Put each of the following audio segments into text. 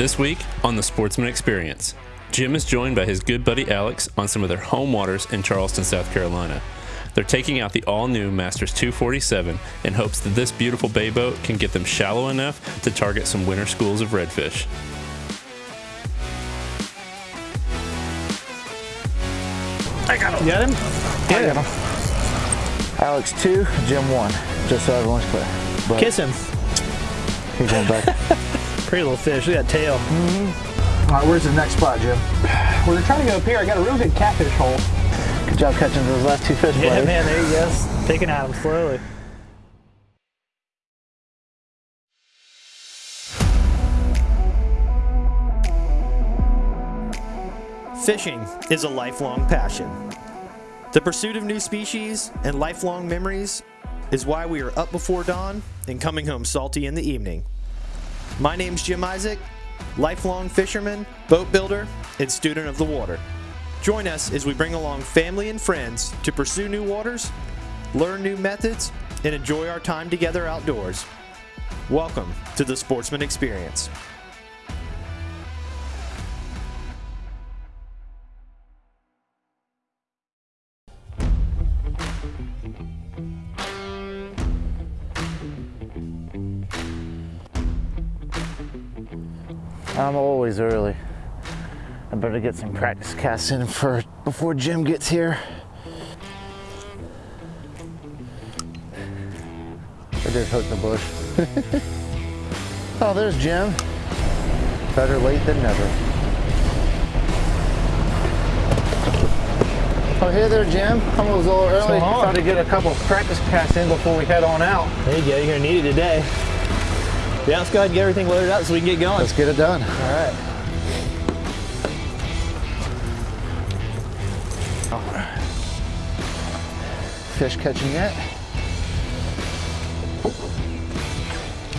This week on the Sportsman Experience, Jim is joined by his good buddy Alex on some of their home waters in Charleston, South Carolina. They're taking out the all new Masters 247 in hopes that this beautiful bay boat can get them shallow enough to target some winter schools of redfish. I got him. You got him? I got him. Alex two, Jim one. Just so everyone's clear. But Kiss him. He's going back. Pretty little fish. Look at that tail. Mm-hmm. All right, where's the next spot, Jim? Well, they're trying to go up here. I got a real good catfish hole. Good job catching those last two fish, Yeah, buddy. man, there you go. Picking at him slowly. Fishing is a lifelong passion. The pursuit of new species and lifelong memories is why we are up before dawn and coming home salty in the evening. My name's Jim Isaac, lifelong fisherman, boat builder, and student of the water. Join us as we bring along family and friends to pursue new waters, learn new methods, and enjoy our time together outdoors. Welcome to the Sportsman Experience. I'm always early. I better get some practice casts in for before Jim gets here. I did hook the bush. oh, there's Jim. Better late than never. Oh, hey there, Jim. I'm a little early. going on? Trying to get a couple practice casts in before we head on out. There you go, you're gonna need it today. Yeah, let's go ahead and get everything loaded up so we can get going. Let's get it done. All right. Fish catching yet?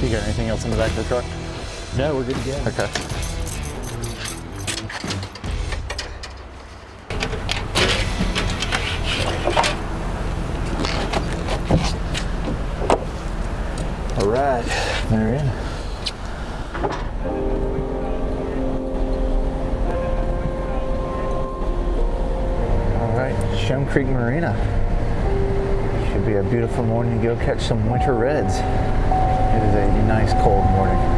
You got anything else in the back of the truck? No, we're good to go. Okay. They're in. All right, Shem Creek Marina. Should be a beautiful morning to go catch some winter reds. It is a nice cold morning.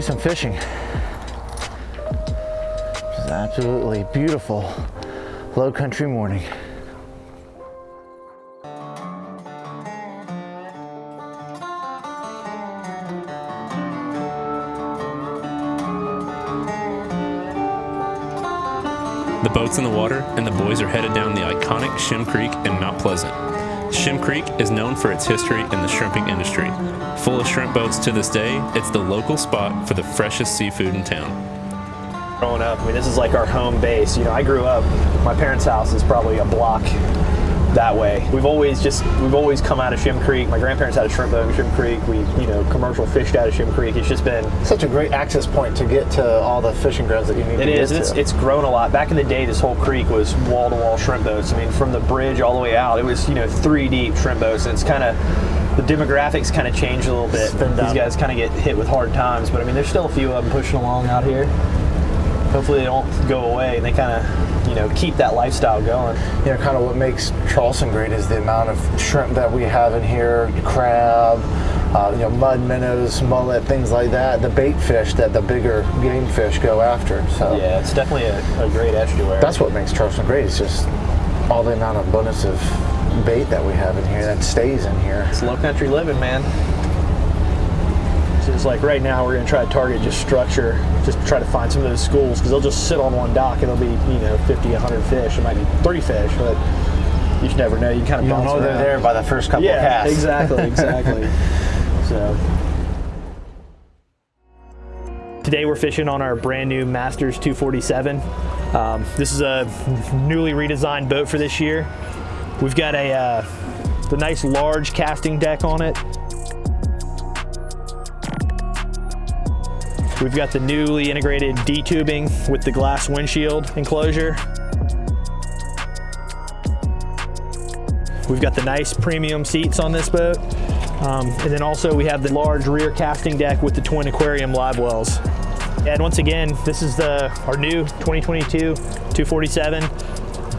Do some fishing. It's absolutely beautiful low country morning. The boat's in the water, and the boys are headed down the iconic Shem Creek in Mount Pleasant. Shem Creek is known for its history in the shrimping industry. Full of shrimp boats to this day, it's the local spot for the freshest seafood in town. Growing up, I mean, this is like our home base. You know, I grew up, my parents' house is probably a block that way. We've always just, we've always come out of Shem Creek. My grandparents had a shrimp boat in Shem Creek. We, you know, commercial fished out of Shem Creek. It's just been, Such a great access point to get to all the fishing grounds that you need it to is, it's, it's grown a lot. Back in the day, this whole creek was wall to wall shrimp boats. I mean, from the bridge all the way out, it was, you know, three deep shrimp boats. And it's kind of, the demographics kind of changed a little bit. These guys kind of get hit with hard times, but I mean, there's still a few of them pushing along out here. Hopefully they don't go away and they kind of, you know, keep that lifestyle going. You know, kind of what makes Charleston great is the amount of shrimp that we have in here, crab, uh, you know, mud minnows, mullet, things like that. The bait fish that the bigger game fish go after. So Yeah, it's definitely a, a great estuary. that's what makes Charleston great. It's just all the amount of abundance of bait that we have in here that stays in here. It's low country living, man. It's like right now we're gonna try to target just structure, just to try to find some of those schools because they'll just sit on one dock and there'll be you know 50, 100 fish. It might be 30 fish, but you just never know. You kind of You don't know they're there by the first couple Yeah, of casts. exactly, exactly. so. Today we're fishing on our brand new Masters 247. Um, this is a newly redesigned boat for this year. We've got a uh, the nice large casting deck on it. We've got the newly integrated D-tubing with the glass windshield enclosure. We've got the nice premium seats on this boat. Um, and then also we have the large rear casting deck with the twin aquarium live wells. And once again, this is the our new 2022 247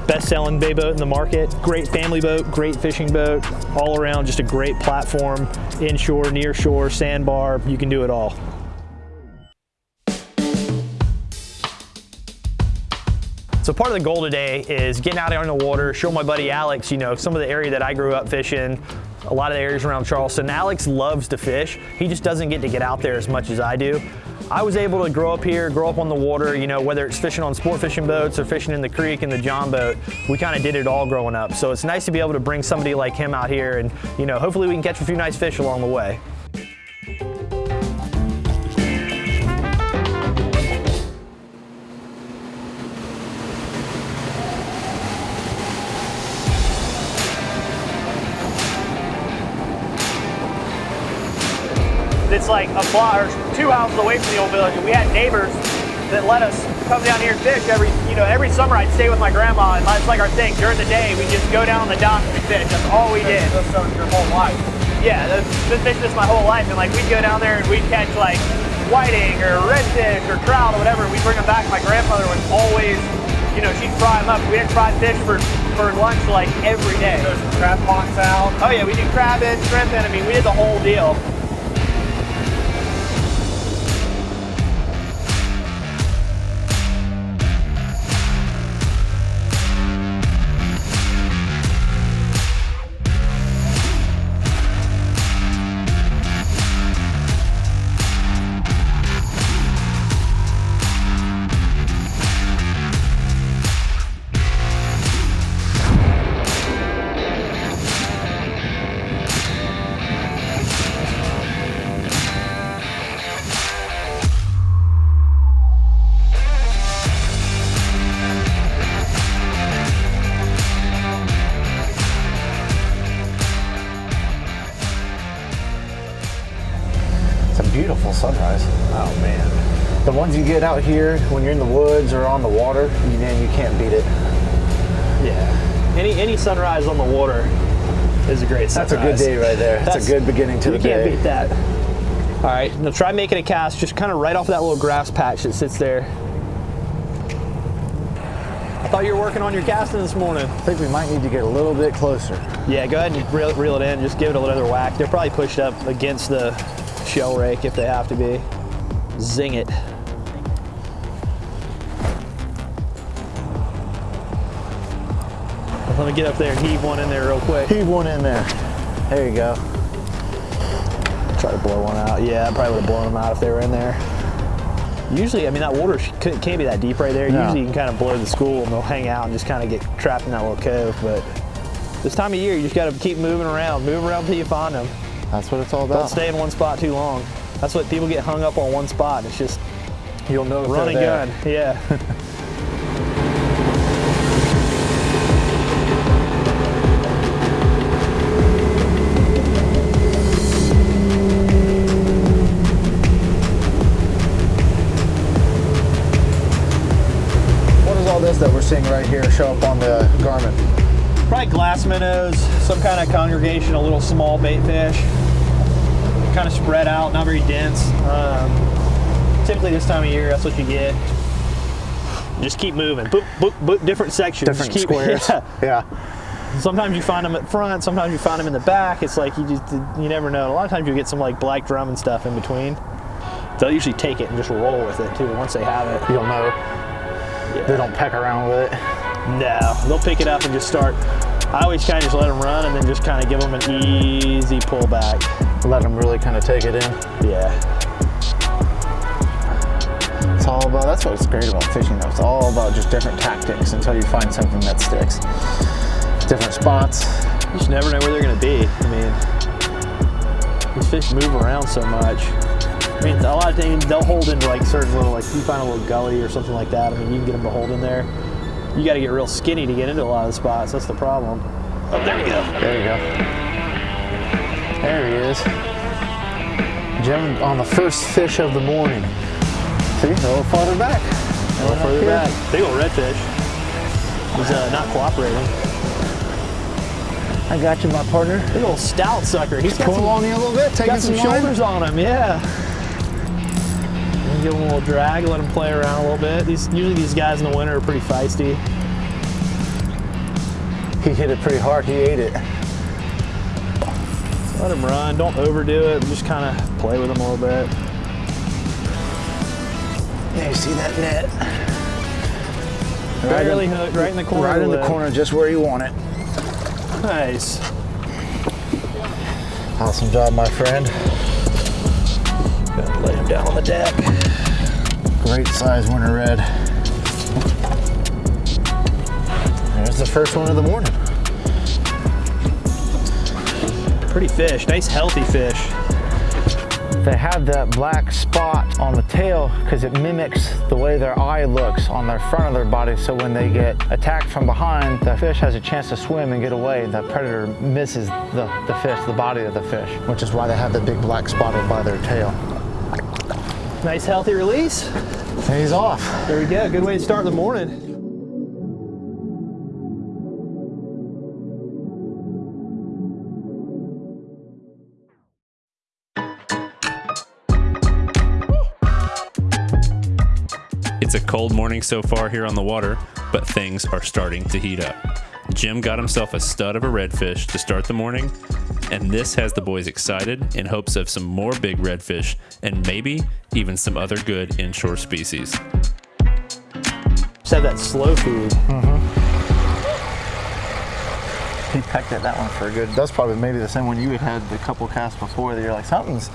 best-selling bay boat in the market. Great family boat, great fishing boat, all around just a great platform, inshore, near shore, sandbar, you can do it all. So part of the goal today is getting out on the water, show my buddy Alex, you know, some of the area that I grew up fishing, a lot of the areas around Charleston. Alex loves to fish. He just doesn't get to get out there as much as I do. I was able to grow up here, grow up on the water, you know, whether it's fishing on sport fishing boats or fishing in the creek and the John boat, we kind of did it all growing up. So it's nice to be able to bring somebody like him out here and, you know, hopefully we can catch a few nice fish along the way. Like a block or two houses away from the old village, and we had neighbors that let us come down here and fish every, you know, every summer. I'd stay with my grandma, and that's like our thing. During the day, we just go down on the dock and fish. That's all we did. That's your whole life. Yeah, that's been fishing this my whole life, and like we'd go down there and we'd catch like whiting or redfish or trout or whatever. and We'd bring them back. My grandmother would always, you know, she'd fry them up. We didn't fry fish for for lunch like every day. There's crab pots out. Oh yeah, we do crab and shrimp and I mean we did the whole deal. Get out here when you're in the woods or on the water, you, man, you can't beat it. Yeah. Any any sunrise on the water is a great sunrise. That's a good day right there. That's, a good beginning to you the can't day. beat that. All right, now try making a cast just kind of right off that little grass patch that sits there. I thought you were working on your casting this morning. I think we might need to get a little bit closer. Yeah, go ahead and reel, reel it in. Just give it a little other whack. They're probably pushed up against the shell rake if they have to be. Zing it. Let me get up there and heave one in there real quick. Heave one in there. There you go. Try to blow one out. Yeah, I probably would have blown them out if they were in there. Usually, I mean, that water can't be that deep right there. No. Usually, you can kind of blow the school and they'll hang out and just kind of get trapped in that little cove. But this time of year, you just got to keep moving around, move around until you find them. That's what it's all about. Don't stay in one spot too long. That's what people get hung up on one spot. It's just You'll know if run and gun. Yeah. some kind of congregation, a little small bait fish. Kind of spread out, not very dense. Um, typically this time of year, that's what you get. Just keep moving. Boop, boop, boop, different sections. Different keep, squares. Yeah. Yeah. Sometimes you find them at front. Sometimes you find them in the back. It's like you just you never know. A lot of times you get some like black drum and stuff in between. They'll usually take it and just roll with it too. Once they have it, You'll know. They don't peck around with it. no, they'll pick it up and just start. I always kind of just let them run and then just kind of give them an easy pull back. Let them really kind of take it in. Yeah. It's all about, that's what's great about fishing though. It's all about just different tactics until you find something that sticks. Different spots. You just never know where they're going to be. I mean, these fish move around so much. I mean, a lot of times they'll hold into like certain little, like you find a little gully or something like that. I mean, you can get them to hold in there. You got to get real skinny to get into a lot of the spots. That's the problem. Oh, there you go. There you go. There he is. Jim on the first fish of the morning. See, a little farther back. A little further back. Big old redfish. He's uh, not cooperating. I got you, my partner. Big old stout sucker. He's got Pull some, on you a little bit, taking got some some shoulders on him. Yeah. Give him a little drag, let him play around a little bit. These usually these guys in the winter are pretty feisty. He hit it pretty hard. He ate it. Let him run. Don't overdo it. Just kind of play with him a little bit. Yeah, you see that net? Barely hooked, right in the corner. Right in the lip. corner, just where you want it. Nice. Awesome job, my friend. Lay him down on the deck. Great size winter red. There's the first one of the morning. Pretty fish. Nice healthy fish. They have that black spot on the tail because it mimics the way their eye looks on their front of their body. So when they get attacked from behind, the fish has a chance to swim and get away. The predator misses the, the fish, the body of the fish, which is why they have the big black spot by their tail. Nice healthy release. And he's off. There we go. Good way to start the morning. It's a cold morning so far here on the water, but things are starting to heat up. Jim got himself a stud of a redfish to start the morning, and this has the boys excited in hopes of some more big redfish and maybe even some other good inshore species. Just have that slow food. Mm-hmm. He pecked at that one for a good. That's probably maybe the same one you had had the couple casts before that you're like, something's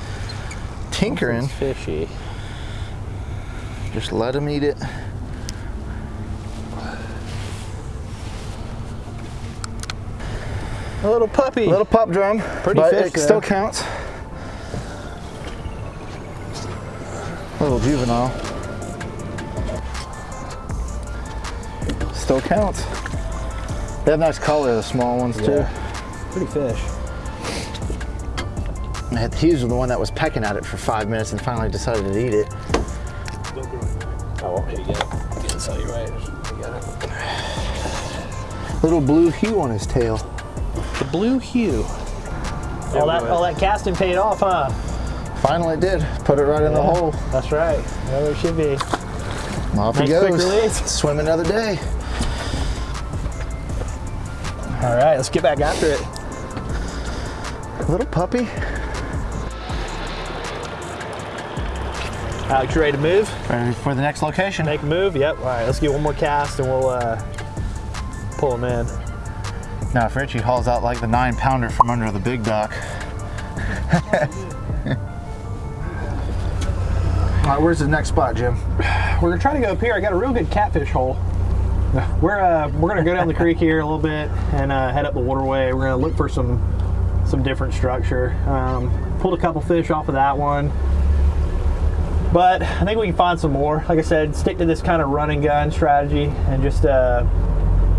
tinkering. Fishy. Just let him eat it. A little puppy. A Little pup drum. Pretty but fish, it though. still counts. Little juvenile. Still counts. They have nice color, the small ones too. Pretty fish. And He was the one that was pecking at it for five minutes and finally decided to eat it. Oh, here you go. Get this you right. You got it. Little blue hue on his tail. The blue hue. All that, all that casting paid off, huh? Finally did. Put it right in the hole. That's right. There it should be. Off he Nice quick goes. Swim another day. All right, let's get back after it. Little puppy. Alex, you ready to move? Ready for the next location. Make a move? Yep. All right, let's get one more cast and we'll uh, pull him in. Now, if Richie hauls out like the nine pounder from under the big dock. All right, where's the next spot, Jim? We're gonna try to go up here. I got a real good catfish hole. We're uh, we're gonna go down the creek here a little bit and uh, head up the waterway. We're gonna look for some some different structure. Um, pulled a couple fish off of that one, but I think we can find some more. Like I said, stick to this kind of run and gun strategy and just uh,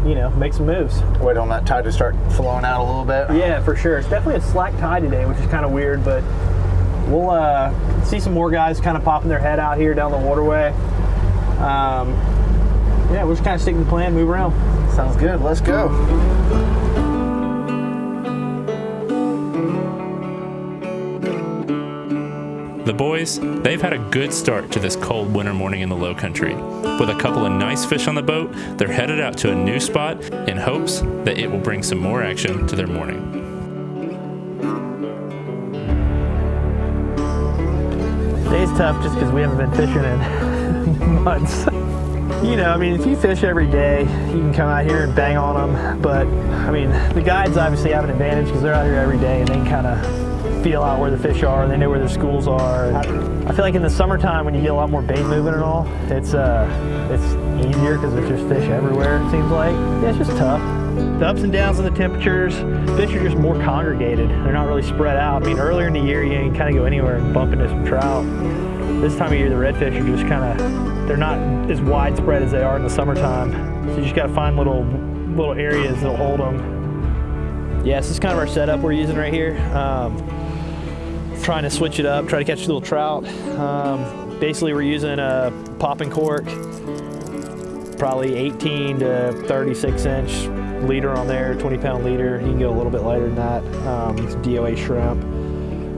you know make some moves. Wait on that tide to start flowing out a little bit. Yeah, for sure. It's definitely a slack tide today, which is kind of weird, but we'll uh, see some more guys kind of popping their head out here down the waterway. Um, yeah, we're just kind of sticking to the plan, move around. Sounds good. Let's go. The boys, they've had a good start to this cold winter morning in the low country. With a couple of nice fish on the boat, they're headed out to a new spot in hopes that it will bring some more action to their morning. Today's tough just because we haven't been fishing in months. you know, I mean, if you fish every day, you can come out here and bang on them. But, I mean, the guides obviously have an advantage because they're out here every day and they kind of feel out where the fish are and they know where their schools are. I feel like in the summertime when you get a lot more bait moving and all, it's uh, it's easier because there's just fish everywhere, it seems like. Yeah, it's just tough. The ups and downs in the temperatures, fish are just more congregated. They're not really spread out. I mean, earlier in the year, you can kind of go anywhere and bump into some trout. This time of year, the redfish are just kind of, they're not as widespread as they are in the summertime. So you just got to find little little areas that'll hold them. Yeah, this is kind of our setup we're using right here. Um, trying to switch it up, try to catch a little trout. Um, basically, we're using a popping cork, probably 18 to 36 inch leader on there, 20 pound leader. You can go a little bit lighter than that. Um, it's DOA shrimp.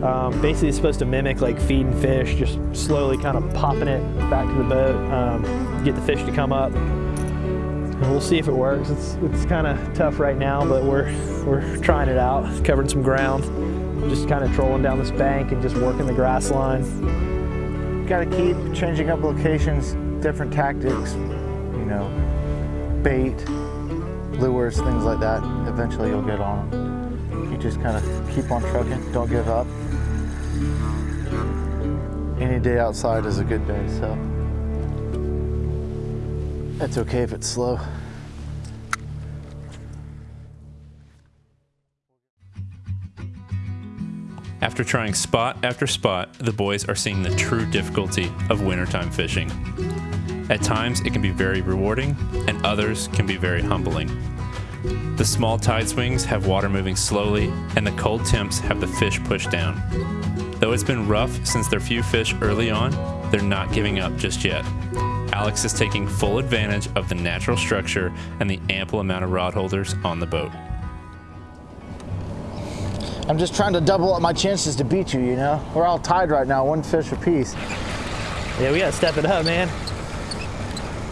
Um, basically, it's supposed to mimic like feeding fish, just slowly kind of popping it back to the boat, um, get the fish to come up. And we'll see if it works. It's, it's kind of tough right now, but we're, we're trying it out, covering some ground, just kind of trolling down this bank and just working the grass line. Got to keep changing up locations, different tactics, you know, bait, lures, things like that. Eventually you'll get on them. You just kind of keep on trucking, don't give up. Any day outside is a good day, so it's okay if it's slow. After trying spot after spot, the boys are seeing the true difficulty of wintertime fishing. At times, it can be very rewarding, and others can be very humbling. The small tide swings have water moving slowly, and the cold temps have the fish pushed down. Though it's been rough since their few fish early on, they're not giving up just yet. Alex is taking full advantage of the natural structure and the ample amount of rod holders on the boat. I'm just trying to double up my chances to beat you, you know? We're all tied right now, one fish apiece. Yeah, we got to step it up, man.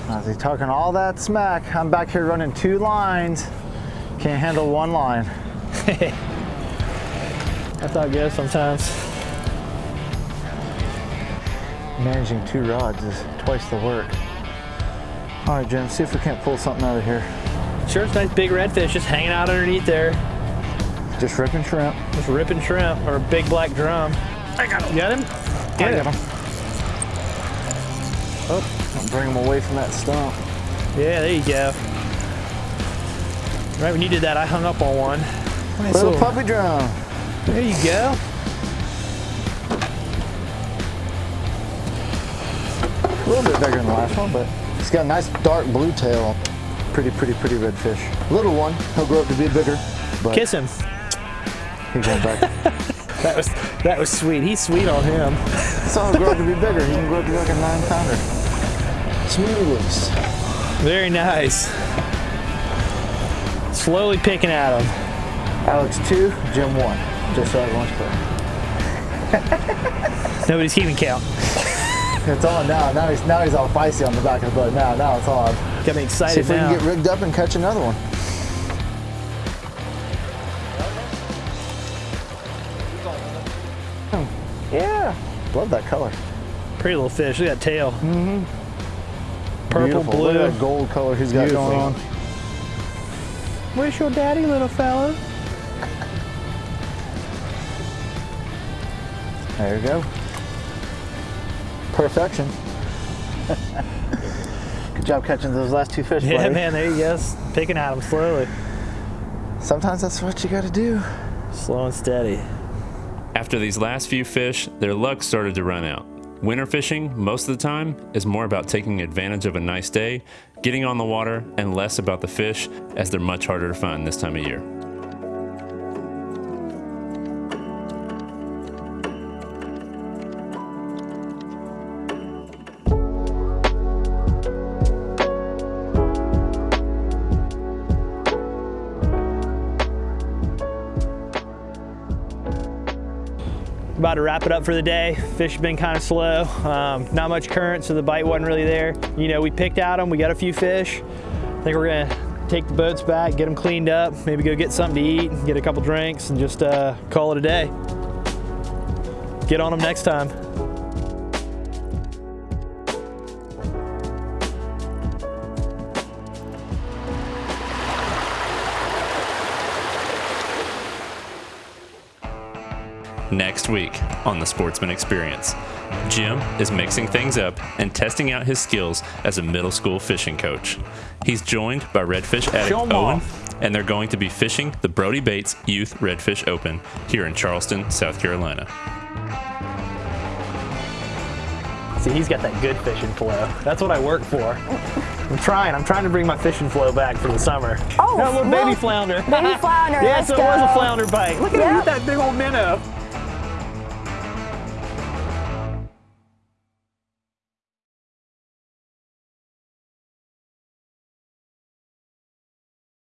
As he's talking all that smack, I'm back here running two lines. Can't handle one line. That's how it goes sometimes. Managing two rods is twice the work. All right, Jim, see if we can't pull something out of here. Sure, it's nice big redfish just hanging out underneath there. Just ripping shrimp. Just ripping shrimp or a big black drum. I got him. You got him? I got him. Oh, I'll bring him away from that stump. Yeah, there you go. Right when you did that, I hung up on one. Nice Little little- puppy drum. There you go. A little bit bigger than the last one, but he's got a nice dark blue tail. Pretty, pretty, pretty red fish. Little one, he'll grow up to be bigger, but Kiss him. he goes back. That was that was sweet. He's sweet on him. so he'll grow up to be bigger. He can grow up to be like a nine pounder. Smooth release. Very nice. Slowly picking at him. Alex two, Jim one. Just so everyone's clear. Nobody's keeping count. It's on now. Now he's now he's all feisty on the back of the boat. Now, now it's on. Got me See excited if we can get rigged up and catch another one. Love that color. Pretty little fish. Look at that tail. Mm-hmm. Purple, Beautiful. blue. Look at that gold color he's got Beautiful. going on. Where's your daddy, little fella? There you go. Perfection. Good job catching those last two fish, Yeah, buddy. man. There you go. Picking at them slowly. Sometimes that's what you got to do. Slow and steady. After these last few fish, their luck started to run out. Winter fishing, most of the time, is more about taking advantage of a nice day, getting on the water, and less about the fish, as they're much harder to find this time of year. About to wrap it up for the day. Fish have been kind of slow. Um, not much current, so the bite wasn't really there. You know, we picked out them. We got a few fish. I think we're gonna take the boats back, get them cleaned up, maybe go get something to eat, get a couple drinks, and just uh, call it a day. Get on them next time. Next week on the Sportsman Experience, Jim is mixing things up and testing out his skills as a middle school fishing coach. He's joined by redfish addict Owen, off. and they're going to be fishing the Brody Bates Youth Redfish Open here in Charleston, South Carolina. See, he's got that good fishing flow. That's what I work for. I'm trying. I'm trying to bring my fishing flow back for the summer. Oh, that little baby look. flounder. Baby flounder, yeah, so it was a flounder bite. Look at Yep. that big old minnow.